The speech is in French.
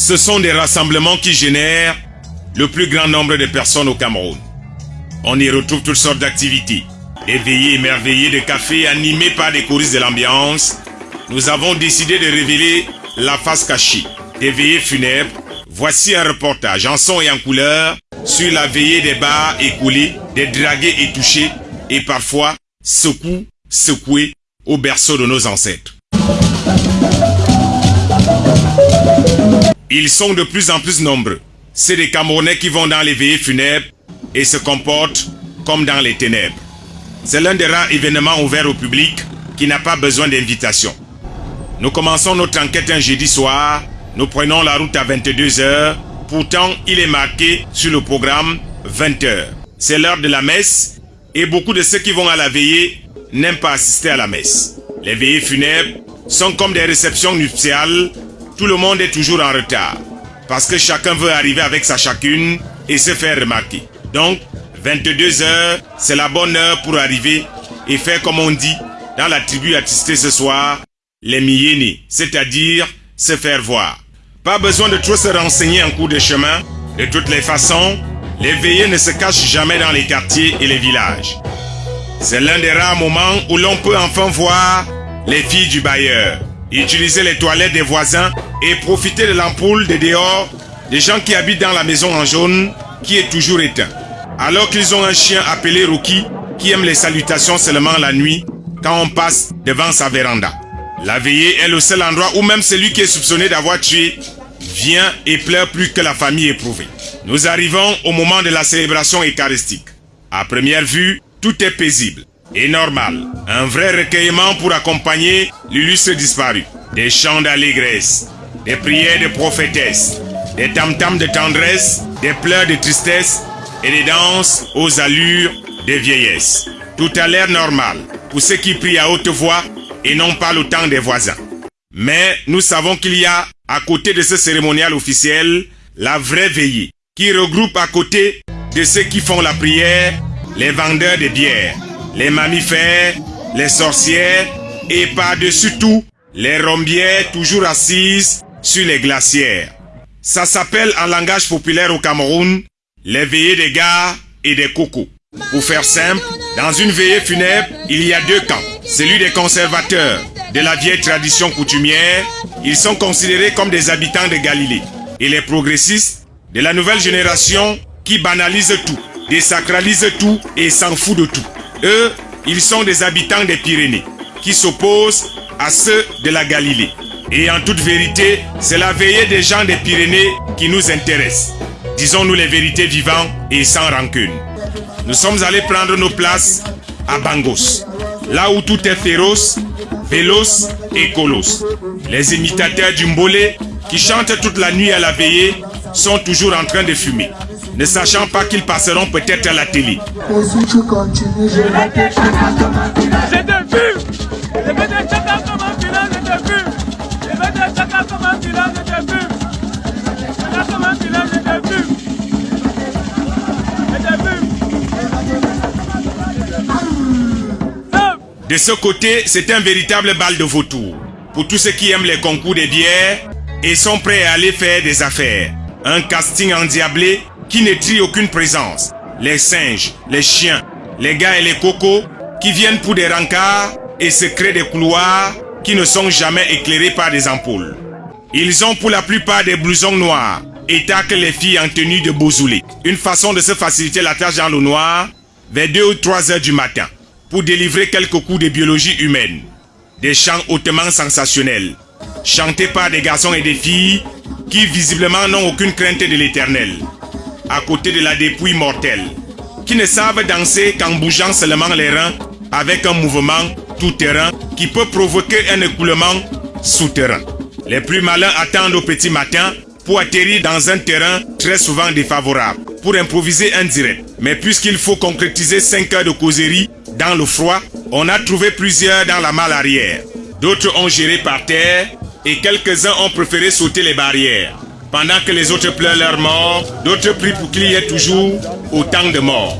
Ce sont des rassemblements qui génèrent le plus grand nombre de personnes au Cameroun. On y retrouve toutes sortes d'activités. Des veillées émerveillées de café animées par des choristes de l'ambiance. Nous avons décidé de révéler la face cachée des veillées funèbres. Voici un reportage en son et en couleur sur la veillée des bars écoulés, des dragués et touchés et parfois secoués, secoués au berceau de nos ancêtres. Ils sont de plus en plus nombreux. C'est des Camerounais qui vont dans les veillées funèbres et se comportent comme dans les ténèbres. C'est l'un des rares événements ouverts au public qui n'a pas besoin d'invitation. Nous commençons notre enquête un jeudi soir. Nous prenons la route à 22h. Pourtant, il est marqué sur le programme 20h. C'est l'heure de la messe et beaucoup de ceux qui vont à la veillée n'aiment pas assister à la messe. Les veillées funèbres sont comme des réceptions nuptiales tout le monde est toujours en retard. Parce que chacun veut arriver avec sa chacune et se faire remarquer. Donc, 22 heures, c'est la bonne heure pour arriver et faire comme on dit dans la tribu attistée ce soir, les miénés, c'est-à-dire se faire voir. Pas besoin de trop se renseigner en cours de chemin. De toutes les façons, les veillées ne se cachent jamais dans les quartiers et les villages. C'est l'un des rares moments où l'on peut enfin voir les filles du bailleur utiliser les toilettes des voisins et profiter de l'ampoule de dehors des gens qui habitent dans la maison en jaune qui est toujours éteint. Alors qu'ils ont un chien appelé Rookie qui aime les salutations seulement la nuit quand on passe devant sa véranda. La veillée est le seul endroit où même celui qui est soupçonné d'avoir tué vient et pleure plus que la famille éprouvée. Nous arrivons au moment de la célébration eucharistique. À première vue, tout est paisible et normal. Un vrai recueillement pour accompagner l'illustre disparu. Des chants d'allégresse, des prières de prophétesse, des tam-tams de tendresse, des pleurs de tristesse et des danses aux allures de vieillesse. Tout a l'air normal pour ceux qui prient à haute voix et non pas le temps des voisins. Mais nous savons qu'il y a, à côté de ce cérémonial officiel, la vraie veillée, qui regroupe à côté de ceux qui font la prière, les vendeurs de bière, les mammifères, les sorcières et par-dessus tout, les rombières toujours assises sur les glacières. Ça s'appelle en langage populaire au Cameroun les veillées des gars et des cocos. Pour faire simple, dans une veillée funèbre, il y a deux camps. Celui des conservateurs de la vieille tradition coutumière, ils sont considérés comme des habitants de Galilée. Et les progressistes de la nouvelle génération qui banalisent tout, désacralisent tout et s'en foutent de tout. Eux, ils sont des habitants des Pyrénées, qui s'opposent à ceux de la Galilée. Et en toute vérité, c'est la veillée des gens des Pyrénées qui nous intéresse. Disons-nous les vérités vivantes et sans rancune. Nous sommes allés prendre nos places à Bangos, là où tout est féroce, véloce et colosse. Les imitateurs du Mbolé, qui chantent toute la nuit à la veillée, sont toujours en train de fumer ne sachant pas qu'ils passeront peut-être à la télé. De ce côté, c'est un véritable bal de vautour. Pour tous ceux qui aiment les concours des bières et sont prêts à aller faire des affaires. Un casting endiablé qui ne trient aucune présence. Les singes, les chiens, les gars et les cocos qui viennent pour des rencarts et se créent des couloirs qui ne sont jamais éclairés par des ampoules. Ils ont pour la plupart des blousons noirs et taclent les filles en tenue de bousoulet. Une façon de se faciliter la tâche dans le noir vers 2 ou 3 heures du matin pour délivrer quelques coups de biologie humaine. Des chants hautement sensationnels, chantés par des garçons et des filles qui visiblement n'ont aucune crainte de l'éternel à côté de la dépouille mortelle, qui ne savent danser qu'en bougeant seulement les reins avec un mouvement tout-terrain qui peut provoquer un écoulement souterrain. Les plus malins attendent au petit matin pour atterrir dans un terrain très souvent défavorable, pour improviser un direct. Mais puisqu'il faut concrétiser 5 heures de causerie dans le froid, on a trouvé plusieurs dans la malle arrière. D'autres ont géré par terre et quelques-uns ont préféré sauter les barrières. Pendant que les autres pleurent leur mort, d'autres prient pour qu'il y ait toujours autant de morts.